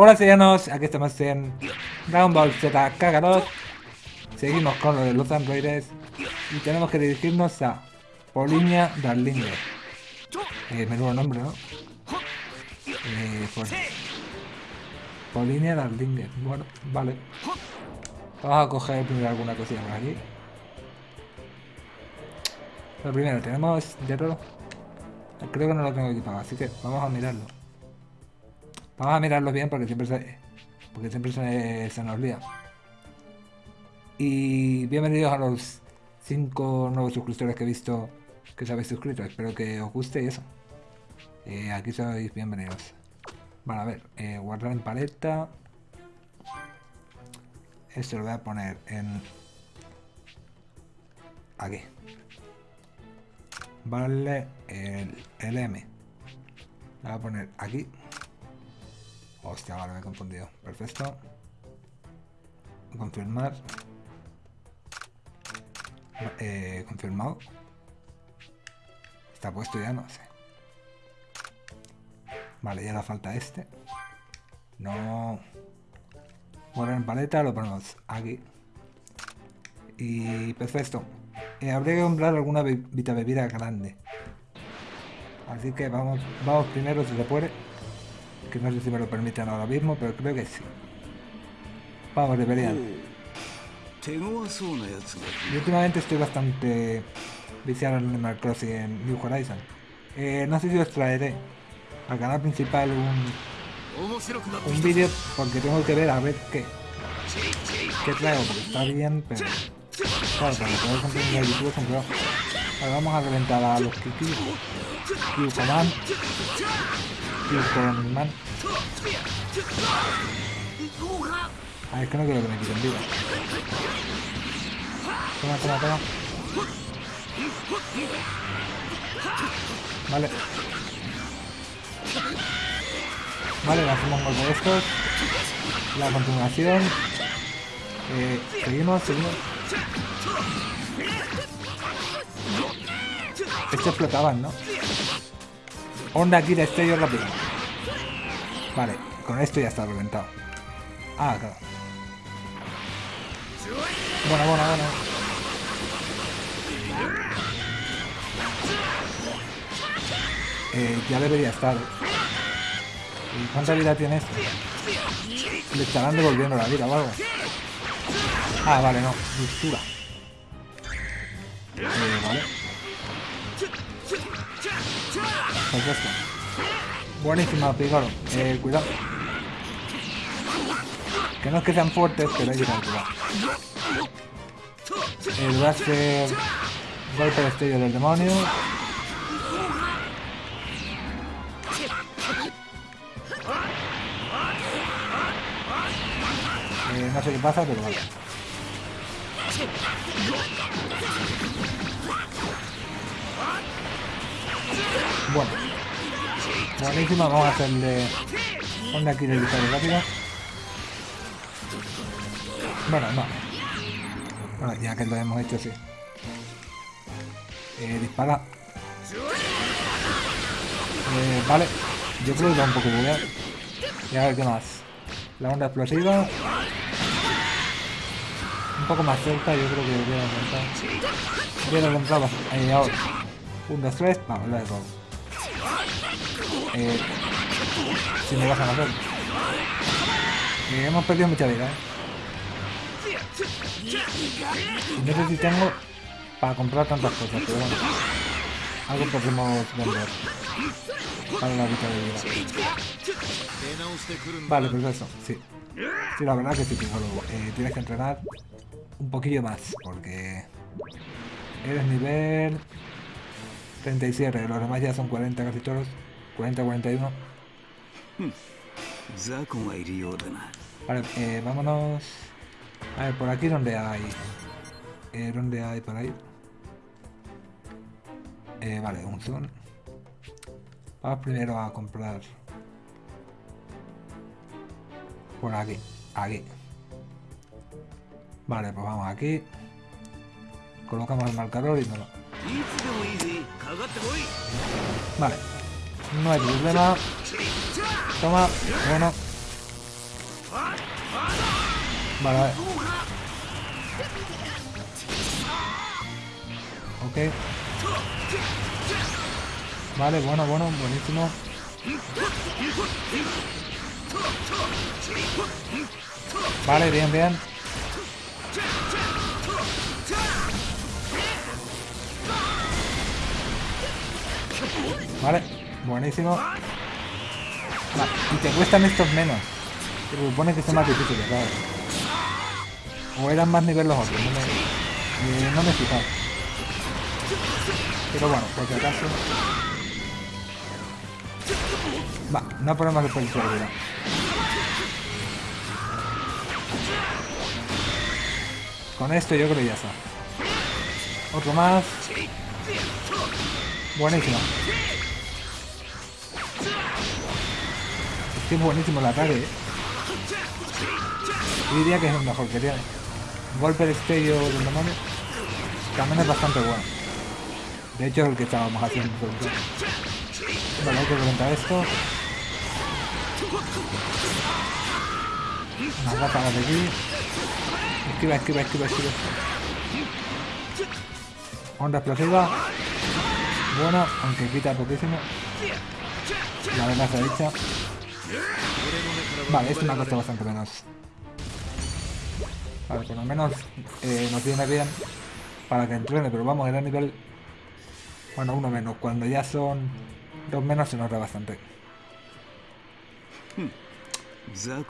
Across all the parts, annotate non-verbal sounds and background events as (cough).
Hola sellanos, aquí estamos en Dragon Ball Z Kakarot Seguimos con lo de los androides. Y tenemos que dirigirnos a Polinia Darlinger. Eh, Menudo nombre, ¿no? Eh. Polinia Darlinger. Bueno, vale. Vamos a coger primero alguna cosilla por aquí. Lo primero, tenemos hierro Creo que no lo tengo equipado, así que vamos a mirarlo Vamos a mirarlo bien porque siempre se, porque siempre se, nos lía. Y bienvenidos a los 5 nuevos suscriptores que he visto que os habéis suscrito. Espero que os guste y eso. Eh, aquí sois bienvenidos. Vale, a ver, eh, guardar en paleta. Esto lo voy a poner en... Aquí. Vale, el, el M. Lo voy a poner aquí. Hostia, vale, me he confundido. Perfecto. Confirmar. Eh, confirmado. Está puesto ya, no sé. Vale, ya le falta este. No. Bueno, en paleta lo ponemos aquí. Y perfecto. Eh, habría que comprar alguna vita bebida grande. Así que vamos, vamos primero si se puede que no sé si me lo permiten ahora mismo, pero creo que sí. Vamos, deberían. Yo últimamente estoy bastante viciado en Animal Crossing en New Horizon. Eh, no sé si os traeré al canal principal un, un vídeo porque tengo que ver a ver qué, qué traigo, porque está bien, pero claro, para poder conseguir en YouTube es un Ahora vamos a reventar a los Kiki, Command con man. Ah, es que no quiero que me quiten vida. Toma, toma, toma. Vale. Vale, le hacemos un golpe de estos. La continuación. Eh, seguimos, seguimos. Estos explotaban, ¿no? Onda aquí de estrello rápido. Vale, con esto ya está reventado. Ah, claro. Bueno, bueno, bueno. Eh, ya debería estar. ¿Y cuánta vida tiene esto? Le estarán devolviendo la vida o algo. Ah, vale, no. Dulzura. Eh, vale. Perfecto. Buenísima, Pigoro. Eh, cuidado. Que no es que sean fuertes, pero hay que cuidado. Eh, voy a hacer golpe de del demonio. Eh, no sé qué pasa, pero vale. Bueno. Buenísima, vamos a hacerle onda aquí de disparo rápido. Bueno, no. Bueno, ya que lo hemos hecho, sí. Eh, dispara. Eh, vale. Yo creo que va un poco bugueado. Y a ver qué más. La onda explosiva. Un poco más cerca, yo creo que debería aumentar. Voy a encontrarlo. Ahí, ahora. Un, dos, tres. Vamos, lo he eh, si me vas a matar. Eh, hemos perdido mucha vida, ¿eh? no sé si tengo para comprar tantas cosas, pero bueno. Algo podemos vender. Para la vida de vida. Vale, pues eso, sí. Sí, la verdad que sí, luego Eh, tienes que entrenar un poquillo más, porque eres nivel 37, los demás ya son 40 casi todos. 40-41. Vale, eh, vámonos... A ver, por aquí donde hay... Eh, ¿Dónde hay por ahí? Eh, vale, un zoom. Vamos primero a comprar... Por aquí, aquí. Vale, pues vamos aquí. Colocamos el marcador y no lo... Vale. No hay problema. Toma. Bueno. Vale, vale. Ok. Vale, bueno, bueno, buenísimo. Vale, bien, bien. Vale, buenísimo. Y te cuestan estos menos. Se supone que son más difíciles, claro. O eran más nivel los otros, no me, eh. Pero bueno, por si acaso... Va, no ponemos el policía de Con esto yo creo que ya está. Otro más. Buenísimo. Es buenísimo el ataque. ¿eh? Yo diría que es el mejor que tiene. Golpe de estello del demonio. También es bastante bueno. De hecho es el que estábamos haciendo. Vale, hay que reventar esto. Unas ráfagas de aquí. Esquiva, esquiva, esquiva, esquiva. Onda explosiva. Bueno, aunque quita poquísimo. La amenaza hecha. Vale, esto me ha costado bastante menos. Vale, por lo menos eh, nos viene bien para que entrene, pero vamos, era nivel... Bueno, uno menos. Cuando ya son dos menos se nota bastante.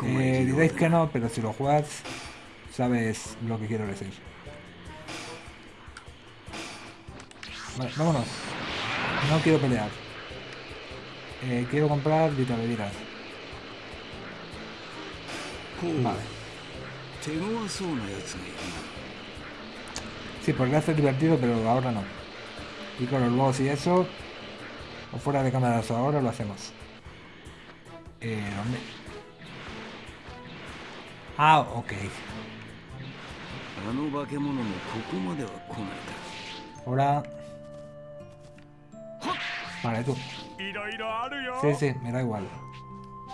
Eh, diréis que no, pero si lo juegas, sabes lo que quiero decir. Vámonos. No quiero pelear. Eh, quiero comprar vitaminas. Vale. Sí, porque hace divertido, pero ahora no. Y con los boss y eso, o fuera de cámaras ahora lo hacemos. Eh, ¿dónde? Ah, ok. Ahora... Vale, tú. Sí, sí, me da igual.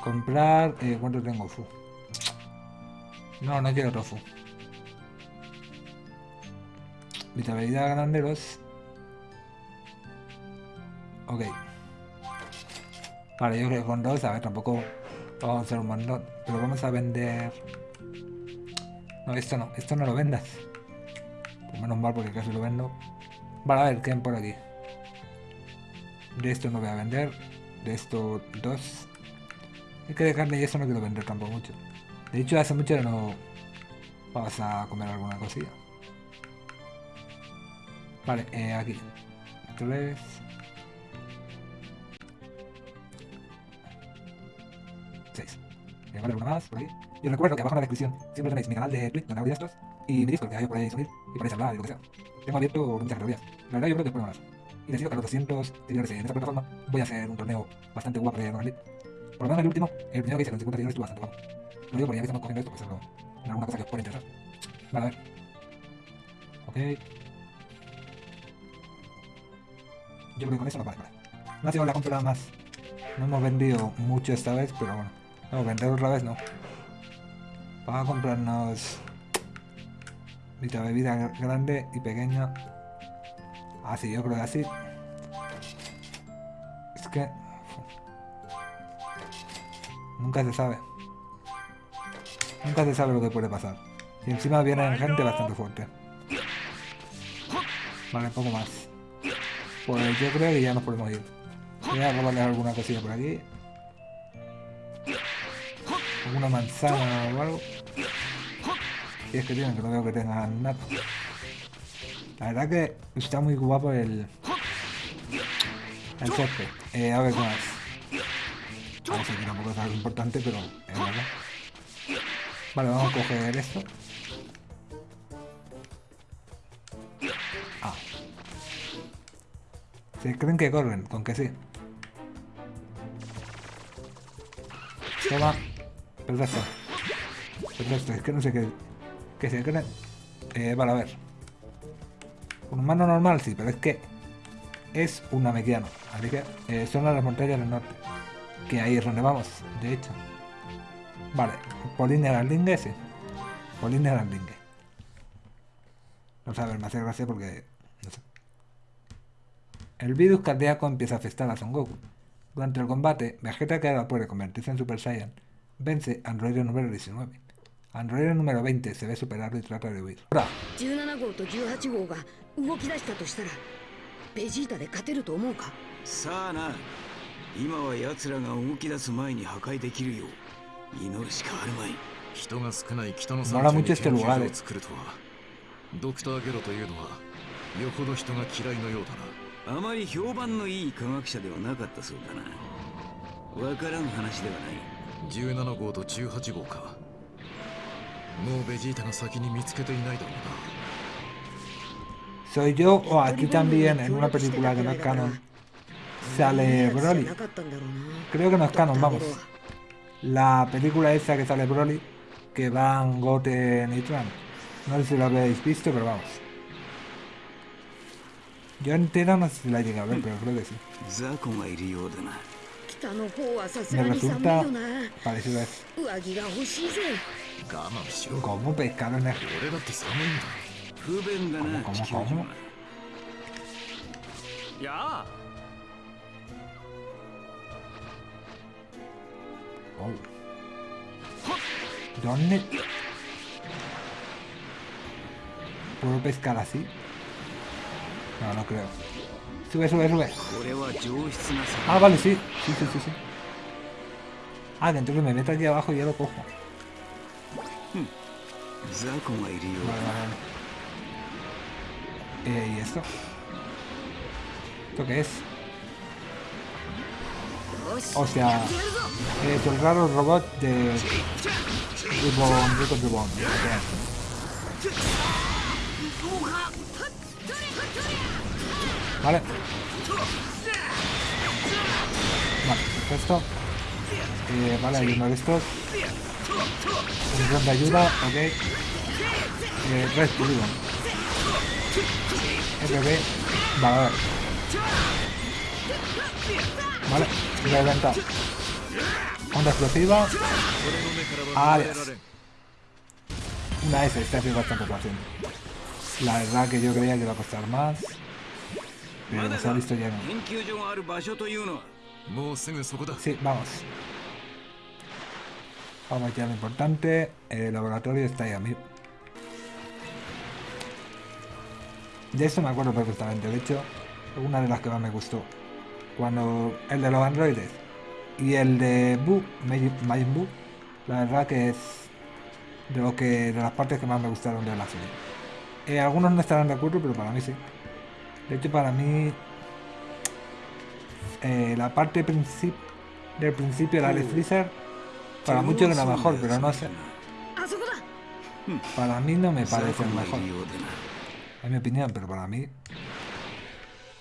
Comprar... Eh, ¿Cuánto tengo? Fu. No, no quiero tofu. Vitalidad granderos. Ok. Vale, yo creo que con dos, a ver, tampoco vamos a hacer un montón. Pero vamos a vender... No, esto no, esto no lo vendas. Pues menos mal porque casi lo vendo. Vale, a ver, ¿qué hay por aquí? De esto no voy a vender. De esto dos. Es que de carne y eso no quiero vender tampoco mucho. De hecho, hace mucho no vamos a comer alguna cosilla. Vale, eh, aquí. Tres. Seis. Eh, vale, una más por ahí. Y os recuerdo que abajo en la descripción siempre tenéis mi canal de Twitch donde hago estos y mi Discord que ahí podéis subir y podéis hablar y lo que sea. Tengo abierto muchas categorías. La verdad yo creo que después más. Y decido que los 200 seguidores en esta plataforma voy a hacer un torneo bastante guapo de Rocket Por lo menos el último, el primero que hice con 50 seguidores estuvo bastante guapo. Lo digo porque ya que estamos cogiendo esto, pues en alguna cosa que os pueda interesar. Vale, a ver. Ok. Yo creo que con eso no vale, vale. No ha sido la compra más. No hemos vendido mucho esta vez, pero bueno. No, vender otra vez no. Vamos a comprarnos... Vita bebida grande y pequeña. Así, yo creo que así. Es que... Nunca se sabe. Nunca se sabe lo que puede pasar. Y encima viene gente bastante fuerte. Vale, poco más. Pues yo creo que ya nos podemos ir. Voy a robarle alguna cosilla por aquí. Alguna manzana o algo. Si es que tienen, que no veo que tengan nada. La verdad que está muy guapo el... El césped. Eh, a ver qué más. A ver si tampoco es algo importante, pero es verdad. Vale, vamos a coger esto. Ah. ¿Se creen que corren? Con que sí. Toma. Perfecto. Perfecto, es que no sé qué... ¿Qué se creen? Eh, vale, a ver. Un humano normal, sí, pero es que... Es un namequiano. Así que eh, son las montañas del norte. Que ahí es donde vamos, de hecho. Vale, Pauline Erlandingue, sí. Pauline Erlandingue. No sé, a ver, me hace gracia porque... No sé. El virus cardíaco empieza a afectar a Son Goku. Durante el combate, Vegeta que ahora puede convertirse en Super Saiyan, vence a Android número 19. Android número 20 se ve superado y trata de huir. Ahora, 祈るしかあるまい人が少ない北の山地に研究所 eh. を作るとはドクターゲロというのはよほど人が嫌いのようだなあまり評判のいい科学者ではなかったそうだなわからん話ではない17号と18号かもうベジータが先に見つけていないだろう soy yo o aquí también en una película que no es canon sale Broly. Creo que no es canon, vamos. La película esa que sale Broly, que van Goten y Trump. No sé si lo habéis visto, pero vamos. Yo entera no sé si la llegué a ver, pero creo que sí. Me resulta parecido a eso. ¿Cómo pescado en el... ¿Cómo, cómo, cómo? Oh. ¿Dónde? ¿Puedo pescar así? No, no creo. Sube, sube, sube. Ah, vale, sí. Sí, sí, sí, sí. Ah, dentro que me meto aquí abajo y ya lo cojo. Vale, vale, vale. Eh, ¿Y esto? ¿Esto qué es? O sea, eh, el raro robot de Reborn, Root Reborn. Vale. Vale, perfecto. Eh, vale, hay uno de estos. De ayuda, ok. Eh, Red RB. Vale. Vale, voy a. Onda explosiva. Arias. Una S, este hace bastante fácil. La verdad que yo creía que iba a costar más. Pero se ha visto lleno. Sí, vamos. Vamos aquí a lo importante. El laboratorio está ahí a mí. De eso me acuerdo perfectamente. De hecho, una de las que más me gustó. Cuando el de los androides y el de Buu, Majin la verdad que es de lo que de las partes que más me gustaron de la serie. Eh, algunos no estarán de acuerdo, pero para mí sí. De hecho, para mí eh, la parte princip del principio de la de Freezer, para muchos era mejor, pero no sé. Ah, para mí no me parece el mejor. En mi opinión, pero para mí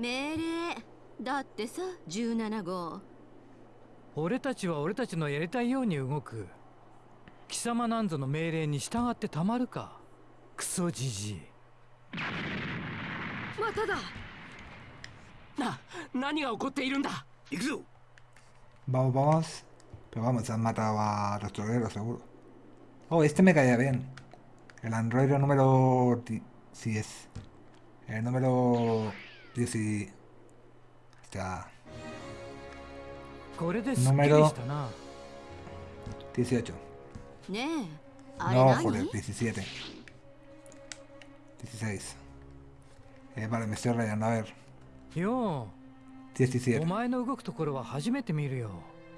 命令だってさ17号俺たちは俺たちのやりたいように動く貴様なんぞの命令に従ってたまるかクソじじいまただな何が起こっているんだ行くぞ Vamos, vamos. Pero vamos, han matado a Restorguero, seguro. Oh, este me caía bien. El androide número... Sí es. El número... 10 y... Hostia, これですっきりしたな 18. ねえあれ No, 何 joder, 17. 16. Eh, vale, me estoy rayando. A ver, よう 17. お前の動くところは初めて見るよ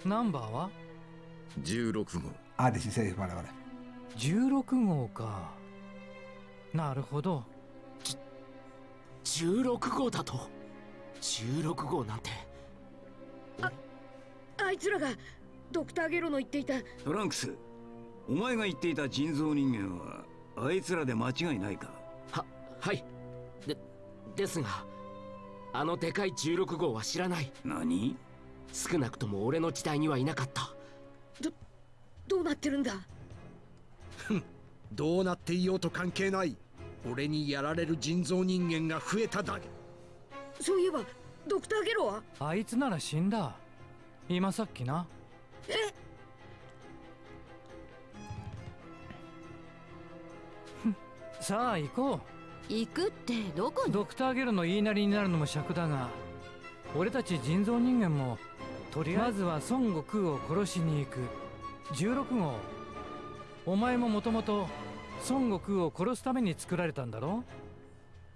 ナンバーは16号 Ah, 16, vale, vale. 16号かなるほど16号だと。16号なんて。あいつらがドクターゲロの言っていた。トランクスお前が言っていた人造人間はあいつらで間違いないか？ははい。でですがあのでかい16号は知らない。何？少なくとも俺の時代にはいなかった。どうなってるんだ？どうなっていようと関係ない俺にやられる人造人間が増えただけ。そういえばドクターゲロは？あいつなら死んだ。今さっきな。え？(laughs) さあ行こ行くってどこに？うドクターゲルの言いなりになるのも尺だが俺たち人造人間もとりあえず。は孫悟空を殺しに行く。16号。お前ももともと孫悟空を殺すために作られたんだろ？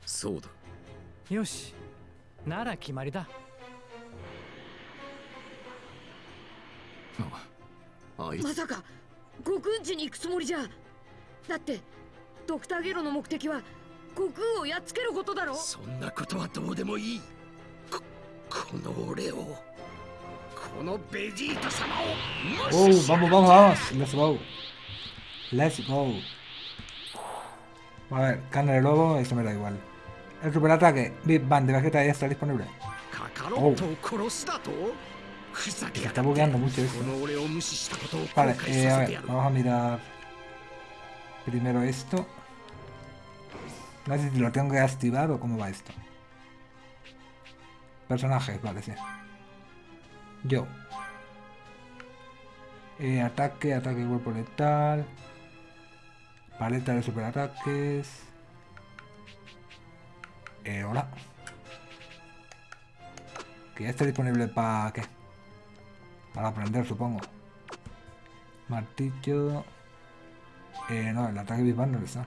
そうだよしなら決まりだああいつまさか悟空んちに行くつもりじゃだってドクターゲロの目的は悟空をやっつけることだろ？そんなことはどうでもいいここの俺をこのベジータ様を ¡Oh! ¡Vamos, vamos, vamos! ¡Let's go! ¡Let's go! A ver, carne de lobo, eso me da igual. El superataque, Big Bang de Vegeta ya está disponible. Oh. Se está bugueando mucho eso. Vale, eh, a ver, vamos a mirar primero esto. No sé si lo tengo que activar o cómo va esto. Personajes, vale, sí. Yo. Eh, ataque, ataque cuerpo letal. Paleta de superataques. Eh, hola. Que ya está disponible para qué? Para aprender, supongo. Martillo. Eh, no, el ataque Big Bang no está.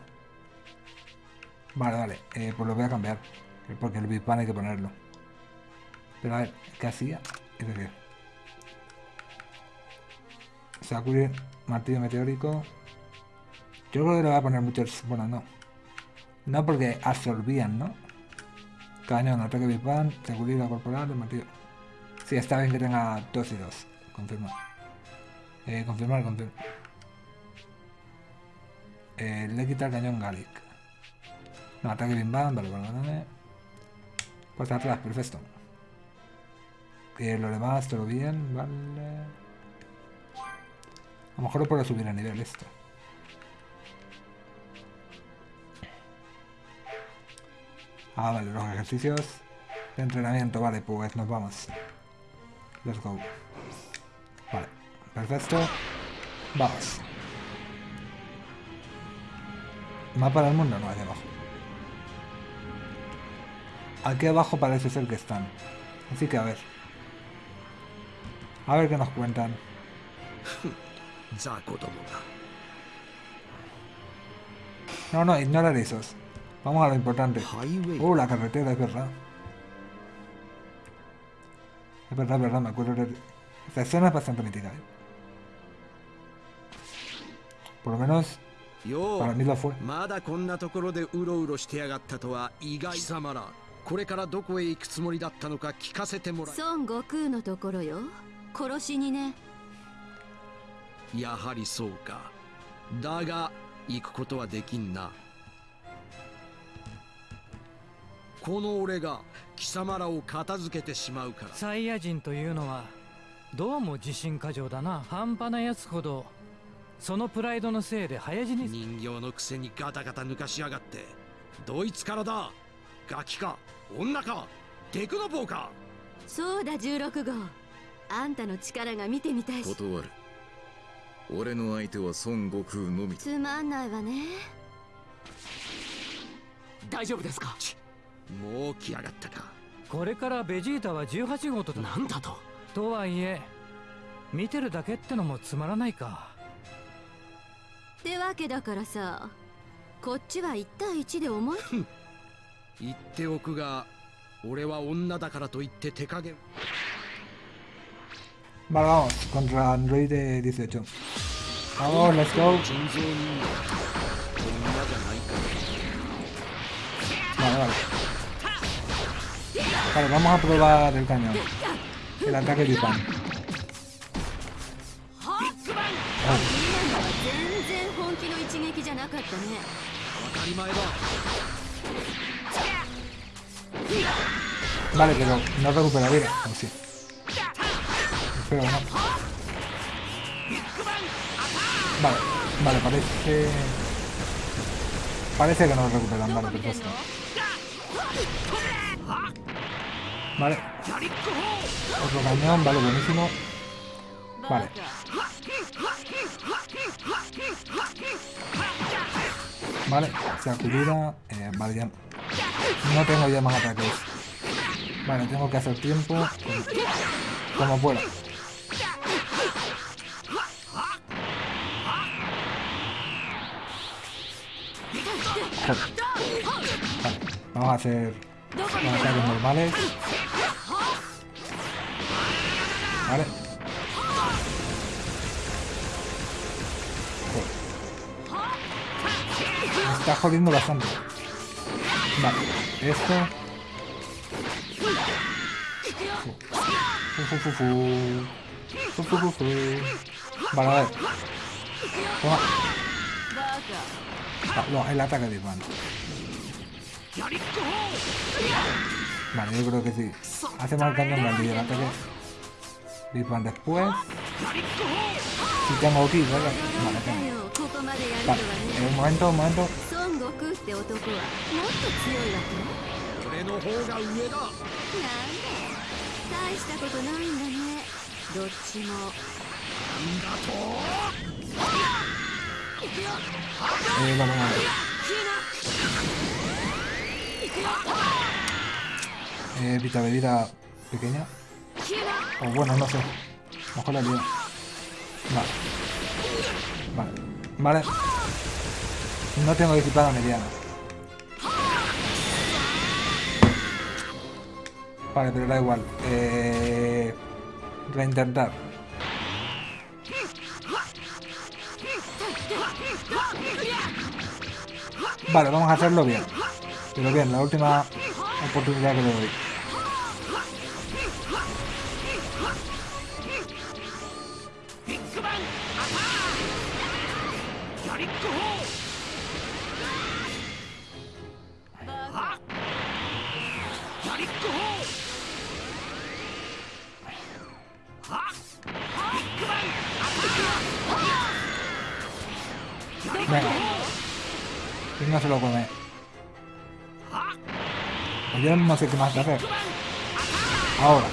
Vale, vale. Eh, pues lo voy a cambiar. eh, Porque el Big Bang hay que ponerlo. Pero a ver, ¿qué hacía? Es decir. Sakura, martillo meteórico. Yo creo que le voy a poner muchos. Bueno, no. No porque absorbían, ¿no? Cañón, ataque Bang, seguridad corporal, el martillo. Sí, está bien que tenga 2 y 2. Confirmar. Eh, confirmar, confirmar. Eh, le quita el cañón Gallic. No, ataque Bam, vale, vale. Pues atrás, perfecto. Eh, lo demás, todo bien, vale. A lo mejor lo puedo subir a nivel esto. Ah, vale, los ejercicios de entrenamiento. Vale, pues nos vamos. Let's go. Vale, perfecto. Vamos. Mapa del mundo, no, hacia abajo. Aquí abajo parece ser que están. Así que a ver. A ver qué nos cuentan. (laughs) No, no, ignorar esos. Vamos a lo importante. ハイウェイ Oh, la carretera, es verdad. Es verdad, es verdad, me acuerdo de... Esta escena es bastante mítica, ¿eh? Por lo menos よ para う mí lo fue. まだこんなところでうろうろしてやがったとは意外貴様らこれからどこへ行くつもりだったのか聞かせてもら孫悟空のところよ殺しにねえやはりそうかだが行くことはできんな この俺が貴様らを片付けてしまうから。サイヤ人というのはどうも自信過剰だな。半端なやつほど。そのプライドのせいで早死に。人形のくせにガタガタ抜かしやがって。どいつからだ？ガキか？女か？テクノボーかそうだ16号。あんたの力が見てみたいし。断る。俺の相手は孫悟空のみつまんないわね。大丈夫ですか？もう来やがったか。これからベジータは18号とだなんだと。とはいえ見てるだけってのもつまらないか。ってわけだからさこっちは1対1で思い。言っておくが俺は女だからといって手加減。vamos, contra Android de 18. Vamos, let's go. 人造人間女じゃないか Vale, vale. Vale, vamos a probar el cañón. El ataque Yupan. Vale, pero no recupera vida. Pues sí. Espero no. Vale, vale, parece... Parece que nos recuperan, vale, perfecto. Vale. Otro cañón, vale, buenísimo. Vale. Vale, sacudida. Eh, vale, ya. No tengo ya más ataques. Vale, tengo que hacer tiempo como, pueda. Vale, vamos a hacer los ataques normales. Vale. Me está jodiendo bastante. Vale, esto. Fu, fu, fu, fu. Fu. Vale, ver. Toma. Ah, no, el ataque de Iván. Vale, yo creo que sí. Hace mal grande y el ataque Big Bang después. Si tengo aquí. ¿eh? Vale, eh, un momento, un momento. Eh, vale, vale. Eh, pita bebida pequeña. O bueno, no sé. A mejor la lío. Vale. Vale. Vale. No tengo equipada mediana. Vale, pero da igual. Eh... Reintentar. Vale, vamos a hacerlo bien. Pero bien, la última oportunidad que le doy. lo come. Pues yo no sé qué más hacer. Ahora.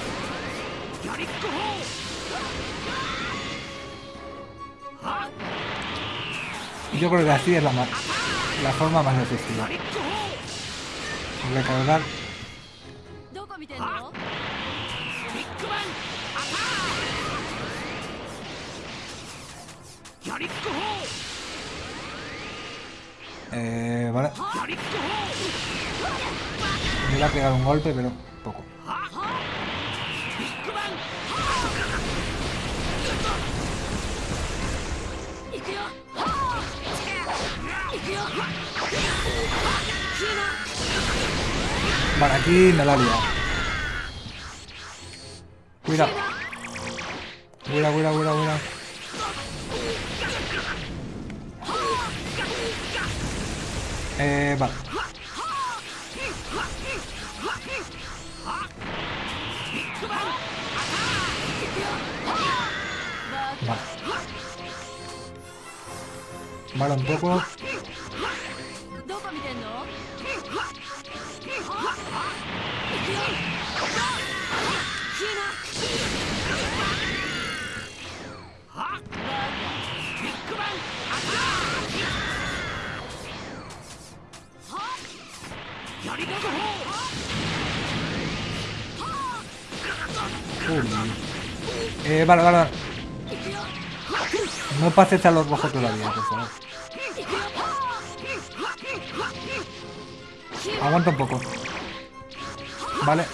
Yo creo que así es la, la forma más efectiva. Recargar. Eh vale. Me voy a pegar un golpe, pero poco. Vale, aquí me la ha. Cuidado. Cuidado, cuidado, cuidado, cuidado. Eh, vale. Vale. Vale, un poco. Eh, vale, vale, vale. No pases a los rojos todavía, por favor. Aguanta un poco. Vale.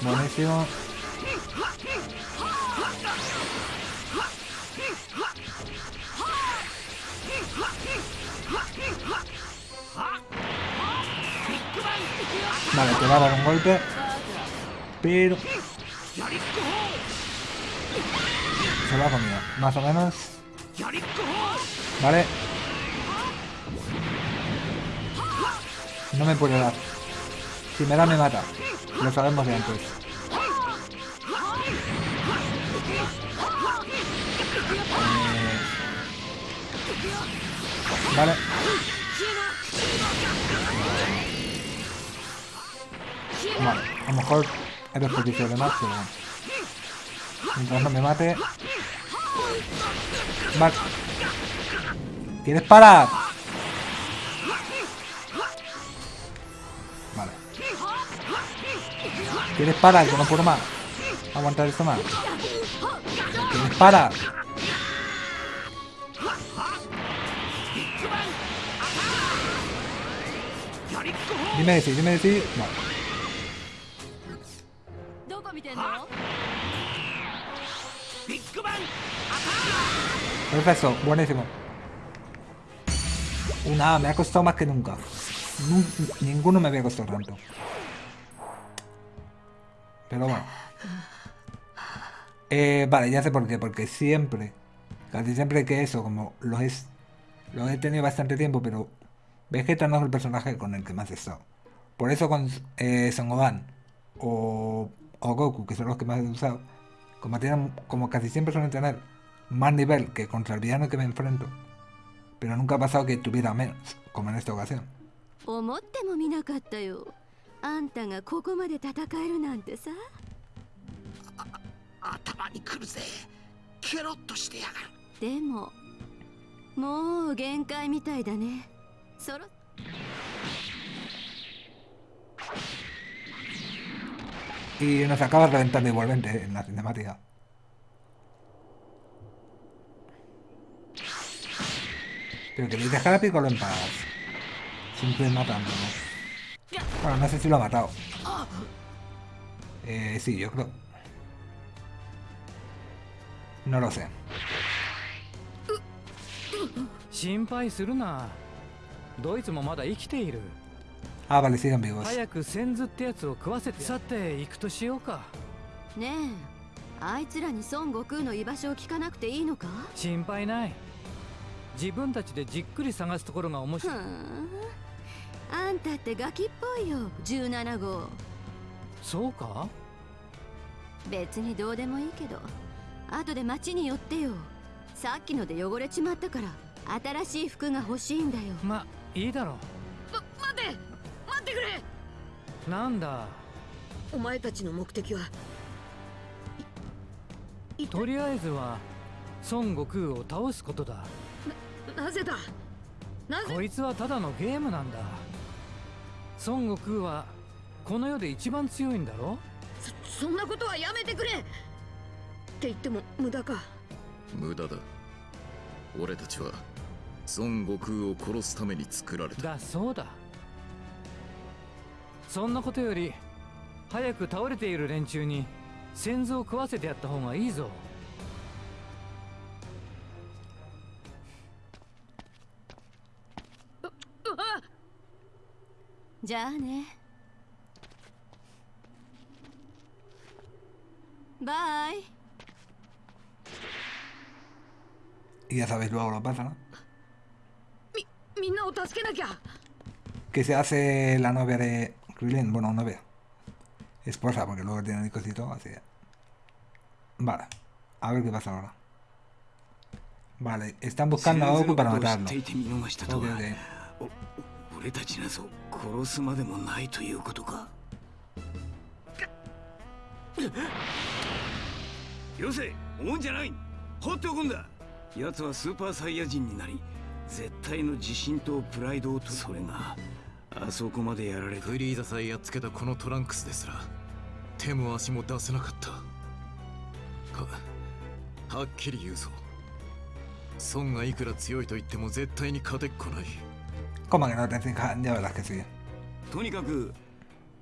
Buenísimo. Vale, te va a dar un golpe. Pero... Se lo ha comido. Más o menos. Vale. No me puede dar. Si me da, me mata. Lo sabemos de antes. Eh, Vale. Vale, a lo mejor he desperdicio de más, pero... Mientras no me mate... Vale. ¿Quieres parar? Vale. ¿Quieres parar? Que no puedo más. Aguantar esto más. ¿Quieres parar? Dime decir, dime decir. Vale. Perfecto, buenísimo. Una, me ha costado más que nunca. Nun- ninguno me había costado tanto. Pero bueno. Eh, vale, ya sé por qué. Porque siempre, casi siempre que eso, como lo es, lo he tenido bastante tiempo, pero Vegeta no es el personaje con el que más he estado. Por eso con eh, Son Gohan o, o Goku, que son los que más he usado, como, tienen, como casi siempre suelen tener más nivel que contra el villano que me enfrento, pero nunca ha pasado que tuviera menos, como en esta ocasión. 思ってもみなかったよあんたがここまで戦えるなんてさ頭にくるぜケロッとしてやがるでももう限界みたいだねそろ Y nos acaba reventando igualmente en la cinemática. Pero queréis dejar a Piccolo en paz. Siempre matando, ¿no? Bueno, no sé si lo ha matado. Eh, sí, yo creo. No lo sé. 心配するなドイツもまだ生きている Ah, vale, siguen vivos. 早く先頭ってやつを食わせてさて行くとしようかねえあいつらに孫悟空の居場所を聞かなくていいのか心配ない 自分たちでじっくり探すところが面ふ白い。ん。あんたってガキっぽいよ。17号。そうか？別にどうでもいいけど。後で町に寄ってよ。さっきので汚れちまったから。新しい服が欲しいんだよ。まいいだろま待て！待ってくれ！うなんだ？お前たちの目的は？とりあえずは孫悟空を倒すことだなぜだ？なぜ？こいつはただのゲームなんだ。孫悟空はこの世で一番強いんだろ？そそんなことはやめてくれ！って言っても無駄か？無駄だ。俺たちは孫悟空を殺すために作られた。だそうだ。そんなことより早く倒れている連中に先祖を食わせてやった方がいいぞじゃあねバイ Y ya sabéis luego lo pasa, ¿no? みみんなを助けなきゃ Que se hace la novia de Krillin. Bueno, novia. Esposa, porque luego tiene hijos y todo, así que... Vale. A ver qué pasa ahora. Vale, están buscando a Goku para 先 matarlo. 生の 俺たちなぞ殺すまでもないということか。よせ思うんじゃない。放っておくんだ。奴はスーパーサイヤ人になり絶対の自信とプライドをとそれがあそこまでやられて。フリーザさえやっつけたこのトランクスですら手も足も出せなかった。ははっきり言うぞ。孫がいくら強いと言っても絶対に勝てっこない Como que no te fijas, ya verás que sí. とにかく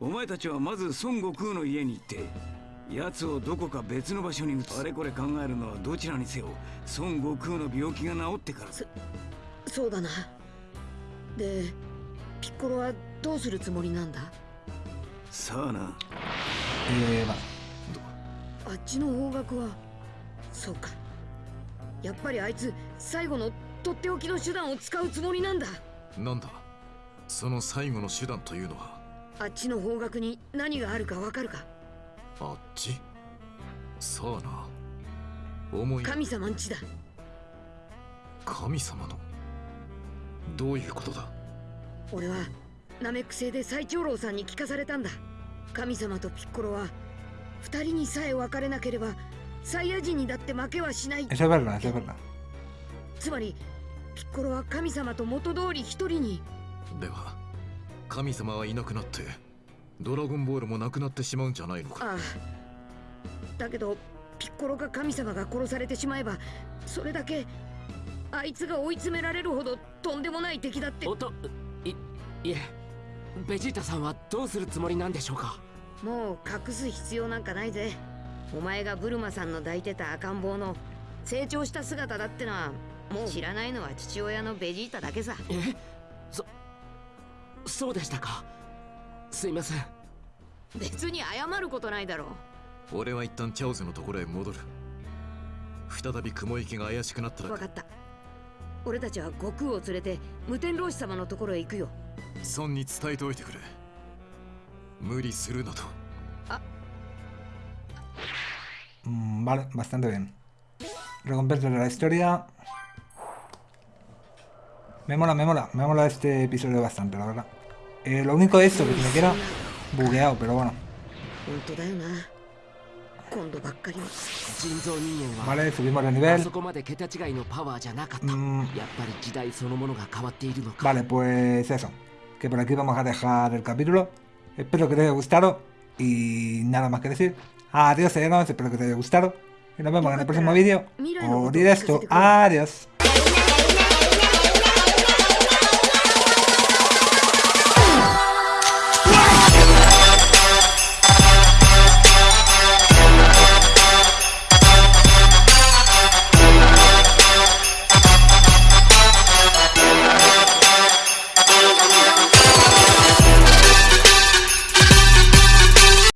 お前たちはまず孫悟空の家に行って奴をどこか別の場所に移す。あれこれ考えるのはどちらにせよ孫悟空の病気が治ってから。そうだな。でピッコロはどうするつもりなんだ？さあな。Eh, vale. あっちの方角はそうか。やっぱりあいつ最後のとっておきの手段を使うつもりなんだなんだ？その最後の手段というのは？あっちの方角に何があるかわかるか？あっち？さあな。思い神様んちだ。神様の？どういうことだ？俺はナメック星で最長老さんに聞かされたんだ。神様とピッコロは二人にさえ別れなければサイヤ人にだって負けはしない.つまりピッコロは神様と元通り一人に。では神様はいなくなってドラゴンボールもなくなってしまうんじゃないのか？ああ。だけどピッコロか神様が殺されてしまえばそれだけあいつが追い詰められるほどとんでもない敵だって。おといいえベジータさんはどうするつもりなんでしょうか？もう隠す必要なんかないぜ。お前がブルマさんの抱いてた赤ん坊の成長した姿だってのは知らないのは父親のベジータだけさ。え？そそうでしたか。すいません。別に謝ることないだろ。う俺は一旦チャオズのところへ戻る。再び雲行きが怪しくなったら分かった。俺たちは悟空を連れて無天老師様のところへ行くよ。孫に伝えておいてくれ。無理するなと。Mm, vale, bastante bien. Recompensa de la historia. Me mola, me mola, me mola este episodio bastante, la verdad. Eh, lo único de esto, que me queda bugueado, pero bueno. Vale, subimos de nivel. Mm. Vale, pues eso. Que por aquí vamos a dejar el capítulo. Espero que te haya gustado. Y nada más que decir. Adiós, señores. Espero que te haya gustado. Y nos vemos en el próximo vídeo. O directo. Adiós.